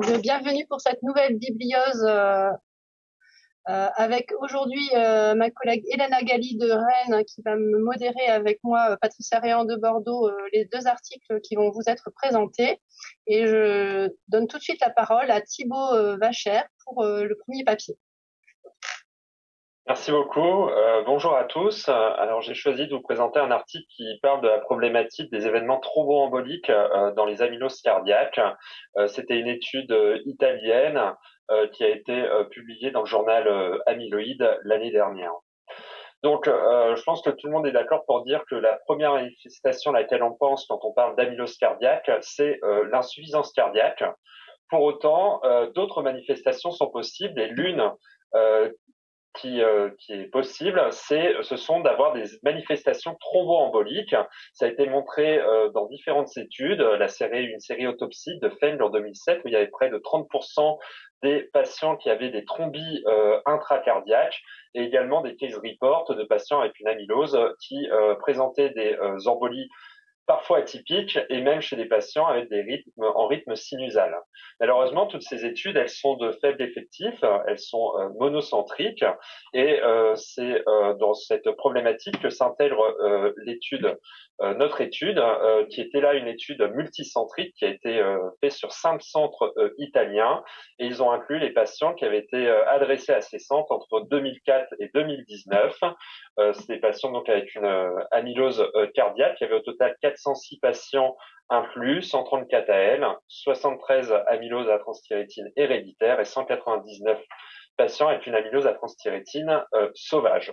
bienvenue pour cette nouvelle bibliose euh, euh, avec aujourd'hui euh, ma collègue Hélène Agali de Rennes qui va me modérer avec moi Patricia Réan de Bordeaux les deux articles qui vont vous être présentés. Et je donne tout de suite la parole à Thibaut Vacher pour le premier papier. Merci beaucoup. Euh, bonjour à tous. Alors j'ai choisi de vous présenter un article qui parle de la problématique des événements thromboemboliques euh, dans les amyloses cardiaques. Euh, C'était une étude euh, italienne qui a été publiée dans le journal Amyloïde l'année dernière. Donc je pense que tout le monde est d'accord pour dire que la première manifestation à laquelle on pense quand on parle d'amylose cardiaque, c'est l'insuffisance cardiaque. Pour autant, d'autres manifestations sont possibles et l'une qui, euh, qui est possible, c'est, ce sont d'avoir des manifestations thromboemboliques. Ça a été montré euh, dans différentes études. La série, une série autopsie de Fendler en 2007 où il y avait près de 30% des patients qui avaient des thrombies euh, intracardiaques et également des case reports de patients avec une amylose qui présentaient des embolies parfois atypiques et même chez des patients avec des rythmes en rythme sinusal. Malheureusement, toutes ces études, elles sont de faible effectif, elles sont euh, monocentriques et euh, c'est euh, dans cette problématique que s'intègre l'étude, notre étude, qui était là une étude multicentrique qui a été faite sur cinq centres italiens et ils ont inclus les patients qui avaient été adressés à ces centres entre 2004 et 2019. c'est des patients donc avec une amylose cardiaque. Y avait au total 4 406 patients inclus, 134 AL, 73 amyloses à transthyrétine héréditaire et 199 patients avec une amylose à transthyrétine euh, sauvage.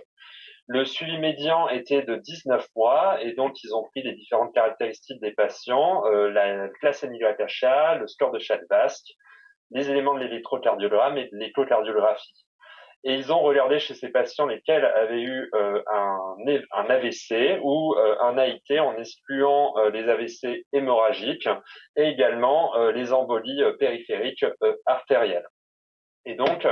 Le suivi médian était de 19 mois et donc ils ont pris les différentes caractéristiques des patients, euh, la classe NYHA, le score de chaque basque, les éléments de l'électrocardiogramme et de l'échocardiographie et ils ont regardé chez ces patients lesquels avaient eu euh, un, AVC ou euh, un AIT en excluant euh, les AVC hémorragiques et également les embolies périphériques artérielles. Et donc,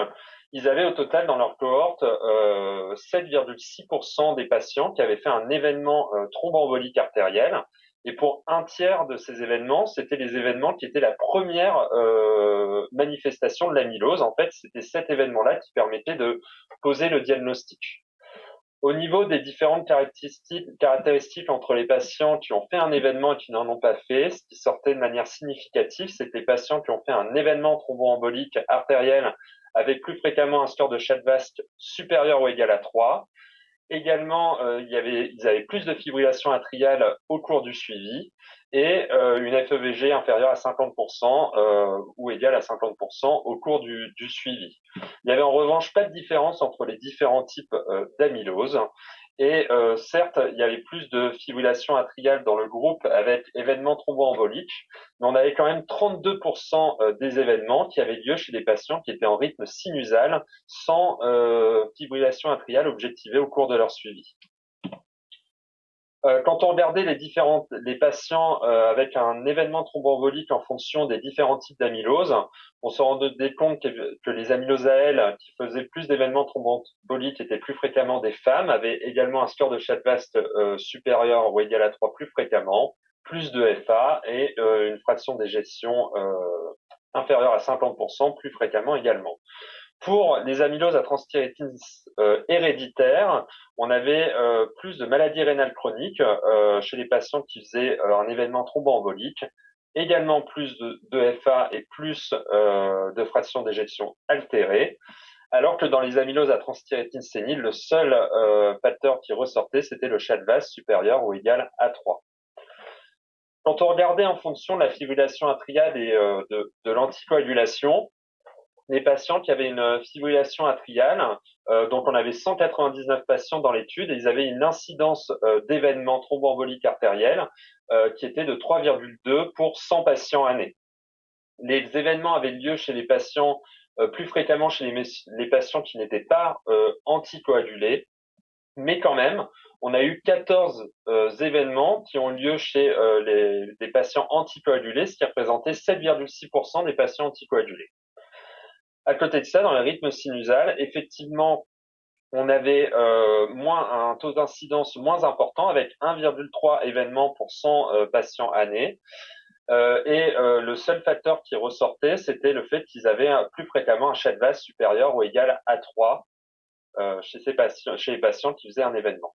ils avaient au total dans leur cohorte 7,6% des patients qui avaient fait un événement thromboembolique artériel et pour un tiers de ces événements, c'était les événements qui étaient la première euh, manifestation de l'amylose. En fait, c'était cet événement-là qui permettait de poser le diagnostic. Au niveau des différentes caractéristiques, entre les patients qui ont fait un événement et qui n'en ont pas fait, ce qui sortait de manière significative, c'est les patients qui ont fait un événement thromboembolique artériel avec plus fréquemment un score de Chadvask supérieur ou égal à 3, Également, euh, il y avait, ils avaient plus de fibrillation atriale au cours du suivi et euh, une FEVG inférieure à 50% euh, ou égale à 50% au cours du, du, suivi. Il n'y avait en revanche pas de différence entre les différents types d'amylose et euh, certes, il y avait plus de fibrillation atriale dans le groupe avec événements thromboemboliques, mais on avait quand même 32% euh, des événements qui avaient lieu chez des patients qui étaient en rythme sinusal sans euh, fibrillation atriale objectivée au cours de leur suivi. Euh, quand on regardait les différentes, les patients euh, avec un événement thromboembolique en fonction des différents types d'amylose, on se rendait compte que, les amyloses AL qui faisaient plus d'événements thromboemboliques étaient plus fréquemment des femmes, avaient également un score de Chadvast euh, supérieur ou égal à 3 plus fréquemment, plus de FA et une fraction d'éjection inférieure à 50% plus fréquemment également. Pour les amyloses à transthyrétine euh, héréditaires, on avait euh, plus de maladies rénales chroniques euh, chez les patients qui faisaient euh, un événement thromboembolique, également plus de, de FA et plus de fractions d'éjection altérées, alors que dans les amyloses à transthyrétine sénile, le seul facteur qui ressortait, c'était le CHADVAS supérieur ou égal à 3. Quand on regardait en fonction de la fibrillation atriale et de, de l'anticoagulation, les patients qui avaient une fibrillation atriale. Euh, donc, on avait 199 patients dans l'étude et ils avaient une incidence euh, d'événements thromboemboliques artériels euh, qui était de 3,2 pour 100 patients année. Les événements avaient lieu chez les patients plus fréquemment chez les, patients qui n'étaient pas anticoagulés, mais quand même, on a eu 14 événements qui ont lieu chez les, les patients anticoagulés, ce qui représentait 7,6% des patients anticoagulés. À côté de ça, dans le rythme sinusal, effectivement, on avait euh, moins un taux d'incidence moins important avec 1,3 événements pour 100 euh, patients année. et le seul facteur qui ressortait, c'était le fait qu'ils avaient plus fréquemment un CHADVAS supérieur ou égal à 3 chez, ces patients, chez les patients qui faisaient un événement.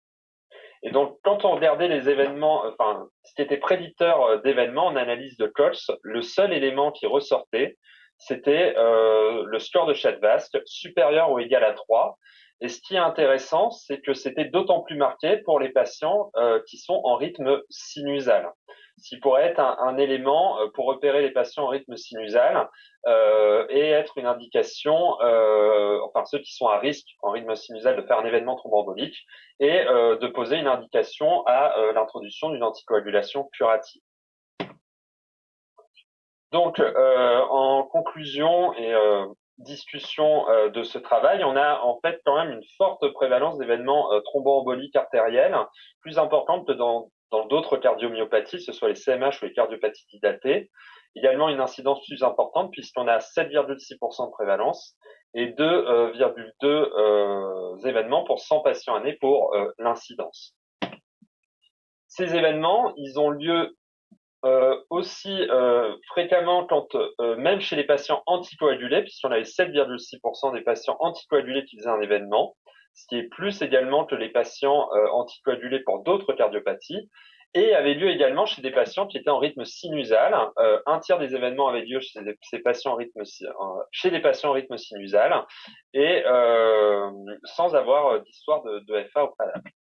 Et donc, quand on regardait les événements, enfin, ce qui était prédicteur d'événements en analyse de Cox, le seul élément qui ressortait, c'était euh, le score de Chadvask supérieur ou égal à 3. Et ce qui est intéressant, c'est que c'était d'autant plus marqué pour les patients euh, qui sont en rythme sinusal. Ce qui pourrait être un, élément euh, pour repérer les patients en rythme sinusal et être une indication, enfin ceux qui sont à risque en rythme sinusal de faire un événement thromboembolique et de poser une indication à l'introduction d'une anticoagulation curative. Donc, euh, en conclusion et euh, discussion euh, de ce travail, on a en fait quand même une forte prévalence d'événements thromboemboliques artériels, plus importante que dans d'autres cardiomyopathies, ce soit les CMH ou les cardiopathies dilatées. Également une incidence plus importante puisqu'on a 7,6% de prévalence et 2,2 événements pour 100 patients année pour l'incidence. Ces événements, ils ont lieu euh, aussi euh, fréquemment quand euh, même chez les patients anticoagulés, puisqu'on avait 7,6% des patients anticoagulés qui faisaient un événement, ce qui est plus également que les patients anticoagulés pour d'autres cardiopathies, et avait lieu également chez des patients qui étaient en rythme sinusal. un tiers des événements avaient lieu chez ces patients en rythme, chez des patients en rythme sinusal, et sans avoir d'histoire de, de FA au préalable.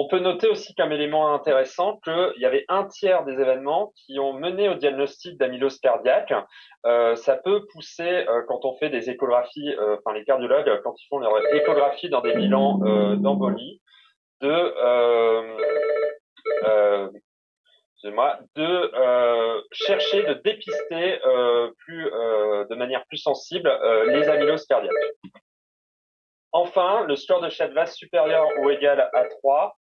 On peut noter aussi comme élément intéressant qu'il y avait un tiers des événements qui ont mené au diagnostic d'amylose cardiaque. Euh, ça peut pousser euh, quand on fait des échographies, euh, enfin les cardiologues quand ils font leur échographie dans des bilans d'embolie, de chercher de dépister plus de manière plus sensible les amyloses cardiaques. Enfin, le score de Chadvas supérieur ou égal à 3 euh,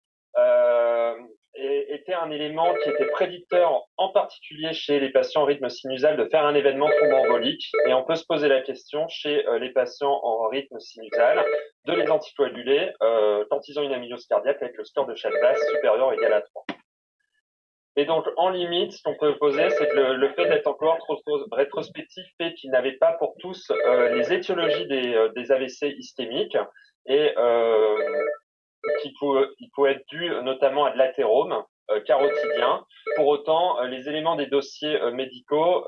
était un élément qui était prédicteur, en particulier chez les patients en rythme sinusal, de faire un événement thromboembolique. Et on peut se poser la question chez euh, les patients en rythme sinusal de les anticoaguler euh, quand ils ont une amylose cardiaque avec le score de Chadvas supérieur ou égal à 3. Et donc, en limite, ce qu'on peut poser, c'est que le, fait d'être encore trop rétrospectif fait qu'ils n'avaient pas pour tous euh, les étiologies des, euh, AVC ischémiques et euh, qui peut, il peut être dû notamment à de l'athérome euh, carotidien. Pour autant, euh, les éléments des dossiers euh, médicaux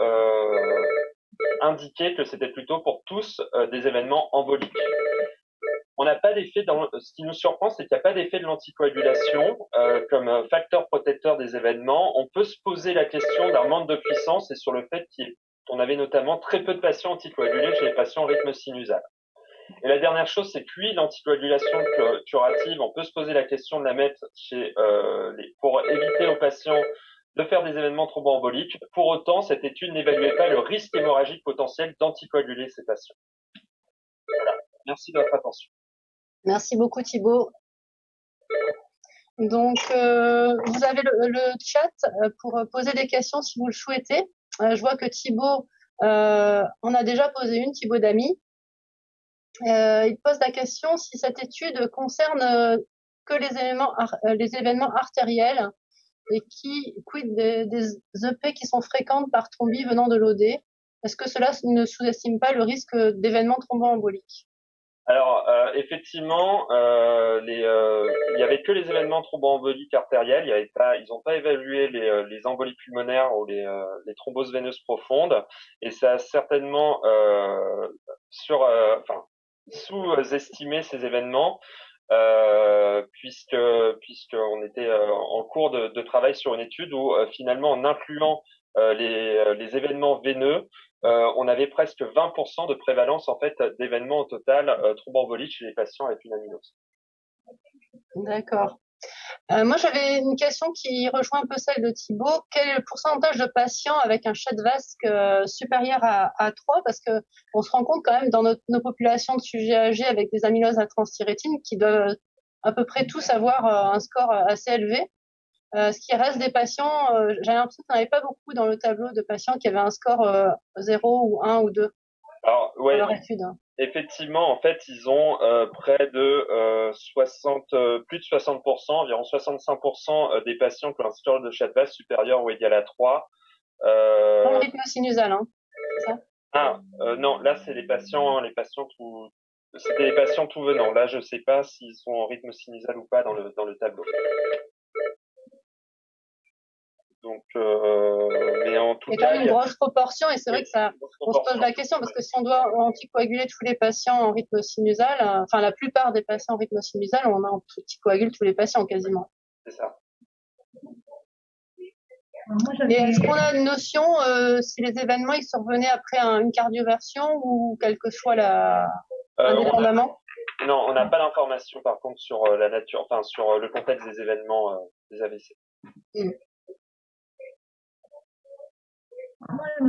indiquaient que c'était plutôt pour tous des événements emboliques. On n'a pas d'effet dans ce qui nous surprend, c'est qu'il n'y a pas d'effet de l'anticoagulation comme facteur protecteur des événements. On peut se poser la question d'un manque de puissance et sur le fait qu'on avait notamment très peu de patients anticoagulés chez les patients en rythme sinusal. Et la dernière chose, c'est oui, l'anticoagulation curative, on peut se poser la question de la mettre chez, euh, pour éviter aux patients de faire des événements thromboemboliques. Pour autant, cette étude n'évaluait pas le risque hémorragique potentiel d'anticoaguler ces patients. Voilà. Merci de votre attention. Merci beaucoup Thibault. Donc, euh, vous avez le, le, chat euh, pour poser des questions si vous le souhaitez. Euh, je vois que Thibault euh, en a déjà posé une, Thibault Damy. Euh, il pose la question si cette étude concerne euh, que les éléments, euh, les événements artériels et qui quid des, des, EP qui sont fréquentes par thrombie venant de l'OD. Est-ce que cela ne sous-estime pas le risque d'événements thromboemboliques? Alors euh, effectivement, euh, les, euh, il y avait que les événements thromboemboliques artériels. Y avait pas, ils n'ont pas évalué les, les, embolies pulmonaires ou les, les, thromboses veineuses profondes. Et ça a certainement sur, enfin, sous-estimer ces événements. Euh, puisque puisqu'on était euh, en cours de, travail sur une étude où euh, finalement en incluant euh, les, les, événements veineux, on avait presque 20% de prévalence en fait d'événements au total thromboemboliques chez les patients avec une amylose. D'accord. Euh, moi, j'avais une question qui rejoint un peu celle de Thibault. Quel est le pourcentage de patients avec un chat vasque euh, supérieur à, à 3 Parce que on se rend compte quand même dans notre, nos populations de sujets âgés avec des amyloses à transthyrétine qui doivent à peu près tous avoir euh, un score assez élevé. Ce qui reste des patients, j'ai l'impression qu'il n'y avait pas beaucoup dans le tableau de patients qui avaient un score 0 ou 1 ou 2 Alors, ouais, leur étude. Effectivement, en fait, ils ont euh, près de euh, 60, euh, plus de 60%, environ 65% euh, des patients qui ont un score de chat supérieur ou égal à 3 Euh... le rythme sinusal, hein, ça? Ah, euh, non, là, c'est les patients, les patients tout, c'était les patients tout venant. Là, je sais pas s'ils sont en rythme sinusal ou pas dans le, dans le tableau. Donc, euh, mais en tout même une grosse proportion et c'est vrai que ça, on se pose la question parce que si on doit anticoaguler tous les patients en rythme sinusal, euh, enfin la plupart des patients en rythme sinusal, on anticoagule tous les patients quasiment. C'est ça. Et est-ce qu'on a une notion euh, si les événements ils survenaient après une cardioversion ou quelle que soit la euh, indépendamment? Non, on n'a pas d'informations par contre sur la nature, enfin sur le contexte des événements des AVC. Mm.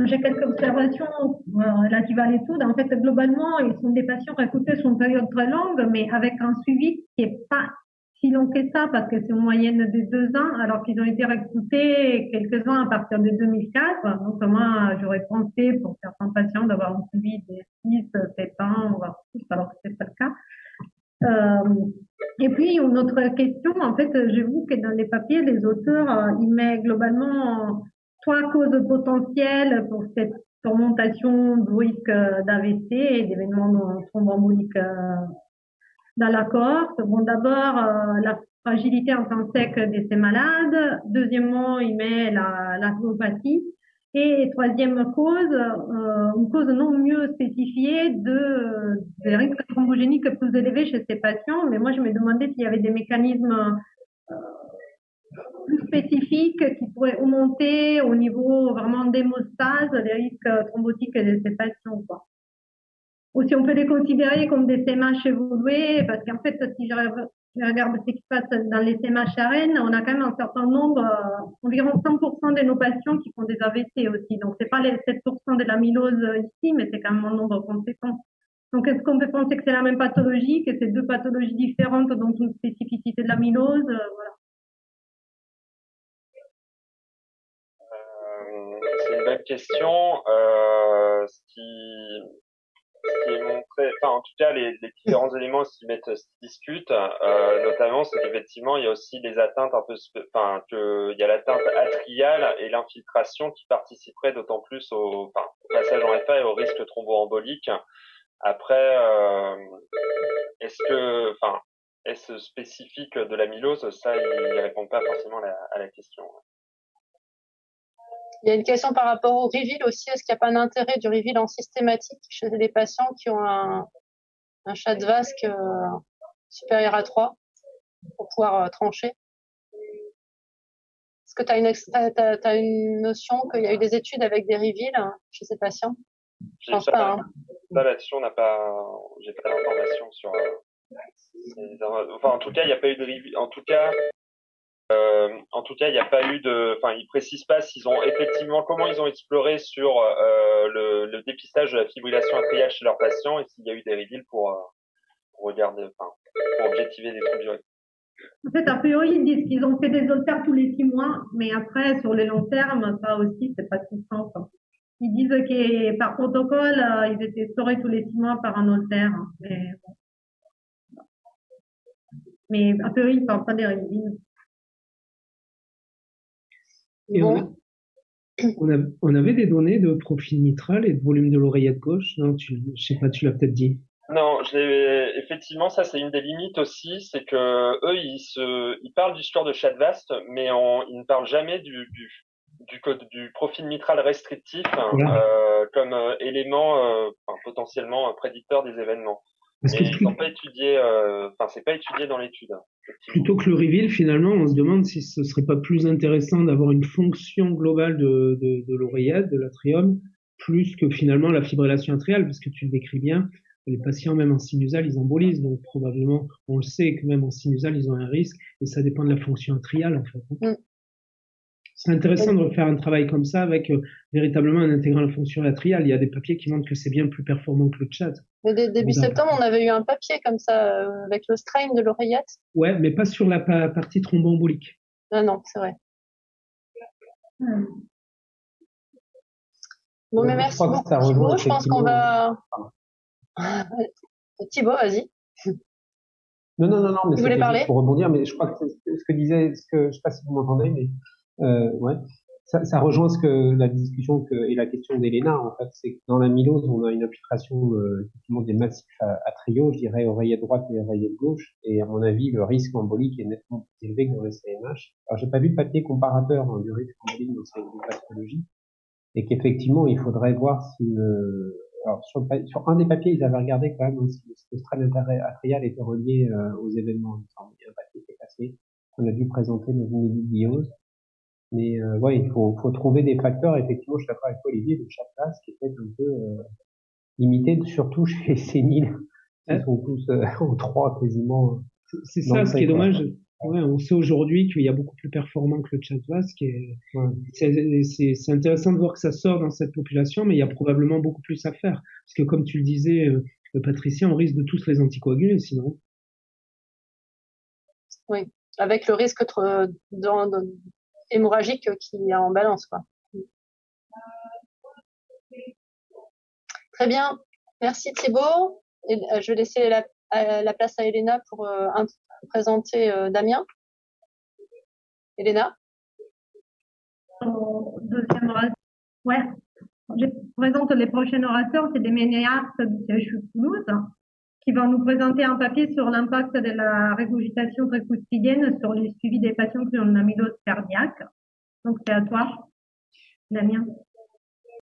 J'ai quelques observations euh, relatives à l'étude. En fait, globalement, ils sont des patients recrutés sur une période très longue, mais avec un suivi qui est pas si long que ça, parce que c'est une moyenne de deux ans, alors qu'ils ont été recrutés quelques-uns à partir de 2004. Donc, moi, j'aurais pensé pour certains patients d'avoir un suivi de 6, 7 ans, voire plus, alors que c'est pas le cas. Euh, et puis, une autre question, en fait, j'ai vu que dans les papiers, les auteurs, euh, ils mettent globalement trois causes potentielles pour cette surmontation du risque d'AVC et d'événements thromboemboliques euh, dans la cohorte. Bon, d'abord, euh, la fragilité intrinsèque de ces malades. Deuxièmement, il met la, la Et troisième cause, euh, une cause non mieux spécifiée de, des risques thrombogéniques plus élevés chez ces patients. Mais moi, je me demandais s'il y avait des mécanismes plus spécifiques qui pourraient augmenter au niveau vraiment d'hémostase les risques thrombotiques de ces patients. Quoi. Ou si on peut les considérer comme des CMH évolués, parce qu'en fait, si je regarde ce qui se passe dans les CMH ARN, on a quand même un certain nombre, euh, environ 100% de nos patients qui font des AVC aussi. Donc, c'est pas les 7% de l'amylose ici, mais c'est quand même un nombre conséquent. Donc, est-ce qu'on peut penser que c'est la même pathologie, que c'est deux pathologies différentes dont une spécificité de l'amylose Voilà. C'est une bonne question. Euh, ce, qui, ce qui est montré, enfin en tout cas les, les différents éléments qui mettent se discutent, euh, notamment c'est qu'effectivement il y a aussi des atteintes un peu, enfin que il y a l'atteinte atriale et l'infiltration qui participeraient d'autant plus au, enfin, au passage en FA et au risque thromboembolique. Après, euh, est-ce que, enfin, est-ce spécifique de l'amylose? Ça, il, ne répond pas forcément à la, à la question. Il y a une question par rapport au reveal aussi. Est-ce qu'il n'y a pas d'intérêt du reveal en systématique chez les patients qui ont un, un chat de vasque euh, supérieur à 3 pour pouvoir euh, trancher? Est-ce que tu as une, as, une notion qu'il y a eu des études avec des reveals hein, chez ces patients? Je pense pas. Hein. là-dessus, on n'a pas, j'ai pas d'informations sur. Euh, enfin, en tout cas, il n'y a pas eu de reveal. En tout cas, euh, en tout cas, il n'y a pas eu de, enfin, ils précisent pas s'ils ont effectivement comment ils ont exploré sur euh, le, le, dépistage de la fibrillation atriale chez leurs patients et s'il y a eu des reveals pour, euh, pour regarder, enfin, pour objectiver des troubles En fait, a priori, ils disent qu'ils ont fait des holters tous les six mois, mais après, sur le long terme, ça aussi, c'est pas tout simple. Ils disent que par protocole, euh, ils étaient explorés tous les six mois par un holter, mais bon. Mais a priori, ils ne parlent pas des reveals on, avait des données de profil mitral et de volume de l'oreillette gauche. Non, tu, je sais pas, tu l'as peut-être dit. Non, effectivement, ça c'est une des limites aussi, c'est que eux ils se, ils parlent du score de Chadvast, mais on, ils ne parlent jamais du du du, code, du profil mitral restrictif euh, comme euh, élément euh, potentiellement prédicteur des événements. Parce que ils n'ont pas étudié, euh, enfin c'est pas étudié dans l'étude. Plutôt que le reveal, finalement, on se demande si ce serait pas plus intéressant d'avoir une fonction globale de, de, de l'oreillette, de l'atrium, plus que finalement la fibrillation atriale, parce que tu le décris bien, les patients, même en sinusal, ils embolisent, donc probablement, on le sait que même en sinusal, ils ont un risque, et ça dépend de la fonction atriale, en fait. C'est intéressant de refaire un travail comme ça avec euh, véritablement en intégrant la fonction atriale. Il y a des papiers qui montrent que c'est bien plus performant que le chat. Mais début septembre, on avait eu un papier comme ça euh, avec le strain de l'oreillette. Ouais, mais pas sur la partie thromboembolique. Ah non, c'est vrai. Bon, mais merci beaucoup Thibaut. Je pense qu'on va. Thibaut, vas-y. Non, non, non, non, mais vous voulez parler? pour rebondir, mais je crois que ce que disait, ce que je sais pas si vous m'entendez, mais euh, ouais. ça, ça, rejoint ce que la discussion que, et la question d'Elena, en fait, c'est que dans l'amylose, on a une infiltration euh, des massifs à, trio, je dirais oreiller droite et oreiller gauche, et à mon avis, le risque embolique est nettement plus élevé que dans le CMH. Alors, j'ai pas vu de papier comparateur hein, du risque embolique dans ces pathologies, et qu'effectivement, il faudrait voir si le, alors sur, sur, un des papiers, ils avaient regardé quand même si le strain atrial était relié euh, aux événements. Il y a un papier qui est passé, qu'on a dû présenter dans une mais euh, ouais, il faut, faut trouver des facteurs. Effectivement, je suis d'accord avec Olivier de chaque classe qui est peut-être un peu euh, limité, surtout chez les séniles. Ils sont tous euh, en trois quasiment. C'est ça, ce qui est dommage. Ouais, on sait aujourd'hui qu'il y a beaucoup plus performant que le chat vasque. C'est intéressant de voir que ça sort dans cette population, mais il y a probablement beaucoup plus à faire. Parce que comme tu le disais, euh, Patricia, on risque de tous les anticoaguler sinon. Oui, avec le risque dans, hémorragique qui est en balance. Quoi. Très bien. Merci Thibault. Et, euh, je vais laisser la, euh, la, place à Elena pour euh, présenter euh, Damien. Elena Deuxième orateur. Ouais. Je présente les prochains orateurs, c'est des du CHU Toulouse qui vont nous présenter un papier sur l'impact de la régurgitation précoustidienne sur les suivis des patients qui ont une amylose cardiaque. Donc, c'est à toi, Damien.